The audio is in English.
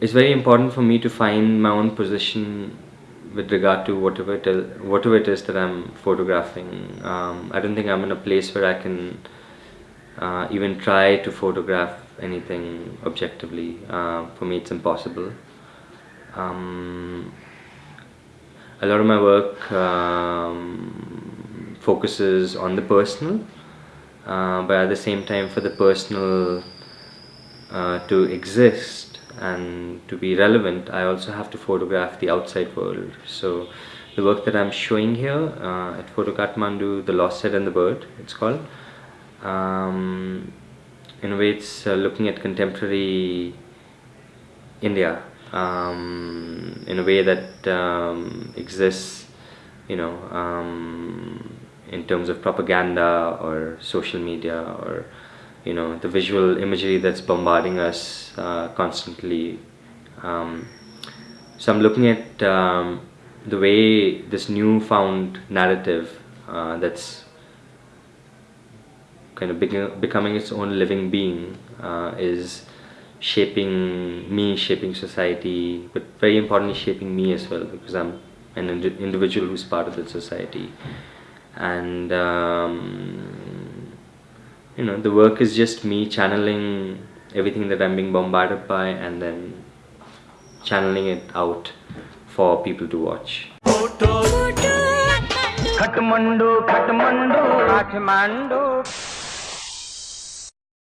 It's very important for me to find my own position with regard to whatever it is, whatever it is that I'm photographing. Um, I don't think I'm in a place where I can uh, even try to photograph anything objectively. Uh, for me, it's impossible. Um, a lot of my work um, focuses on the personal, uh, but at the same time, for the personal uh, to exist and to be relevant, I also have to photograph the outside world. So, the work that I'm showing here uh, at Photo Kathmandu, The Lost Head and the Bird, it's called. Um, in a way, it's uh, looking at contemporary India um, in a way that um, exists, you know, um, in terms of propaganda or social media or, you know, the visual imagery that's bombarding us uh, constantly. Um, so I'm looking at um, the way this newfound narrative uh, that's kind of becoming its own living being uh, is shaping me, shaping society, but very importantly shaping me as well because I'm an ind individual who's part of that society. And um, you know, the work is just me channeling everything that I'm being bombarded by and then channeling it out for people to watch. Kathmandu, Kathmandu, Kathmandu.